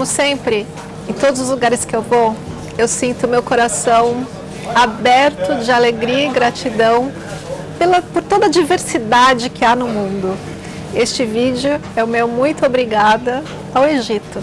como sempre, em todos os lugares que eu vou, eu sinto meu coração aberto de alegria e gratidão pela, por toda a diversidade que há no mundo. Este vídeo é o meu muito obrigada ao Egito.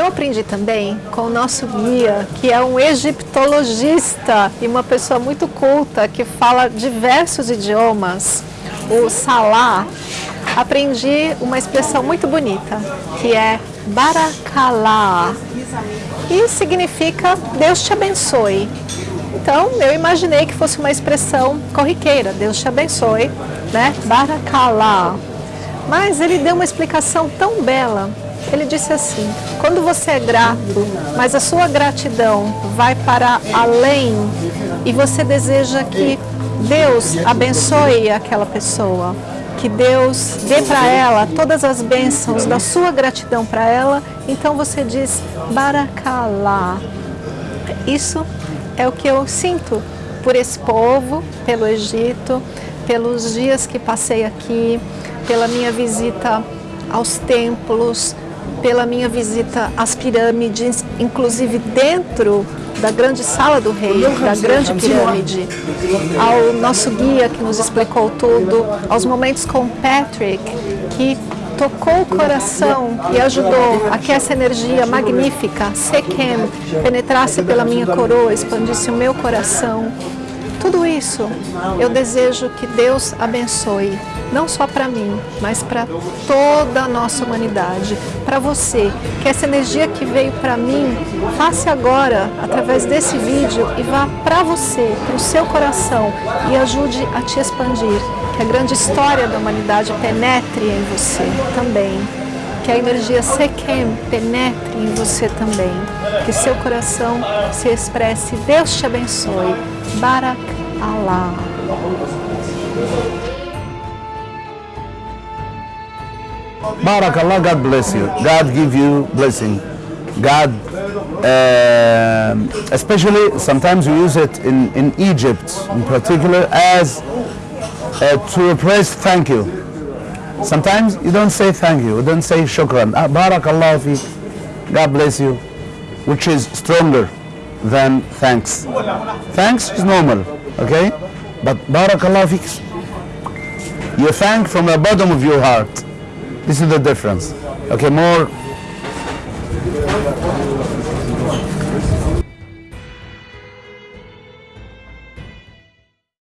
Eu aprendi também com o nosso guia, que é um egiptologista e uma pessoa muito culta, que fala diversos idiomas, o Salah. Aprendi uma expressão muito bonita, que é Barakallah, e significa Deus te abençoe. Então, eu imaginei que fosse uma expressão corriqueira, Deus te abençoe, né? Barakallah. Mas ele deu uma explicação tão bela ele disse assim, quando você é grato, mas a sua gratidão vai para além e você deseja que Deus abençoe aquela pessoa, que Deus dê para ela todas as bênçãos da sua gratidão para ela, então você diz Barakalá. Isso é o que eu sinto por esse povo, pelo Egito, pelos dias que passei aqui, pela minha visita aos templos, pela minha visita às pirâmides, inclusive dentro da grande sala do rei, da grande pirâmide, ao nosso guia que nos explicou tudo, aos momentos com Patrick, que tocou o coração e ajudou a que essa energia magnífica, Sekem, penetrasse pela minha coroa, expandisse o meu coração. Tudo isso eu desejo que Deus abençoe não só para mim, mas para toda a nossa humanidade, para você, que essa energia que veio para mim, faça agora, através desse vídeo, e vá para você, para o seu coração, e ajude a te expandir, que a grande história da humanidade penetre em você também, que a energia Sekem penetre em você também, que seu coração se expresse, Deus te abençoe, Barak Allah. Barakallah, God bless you. God give you blessing. God, uh, especially sometimes we use it in, in Egypt in particular as uh, to express thank you. Sometimes you don't say thank you, you don't say shukran. Ah, Barakallah fi, God bless you, which is stronger than thanks. Thanks is normal, okay? But Barakallah fi, you thank from the bottom of your heart. This is the difference. Okay, more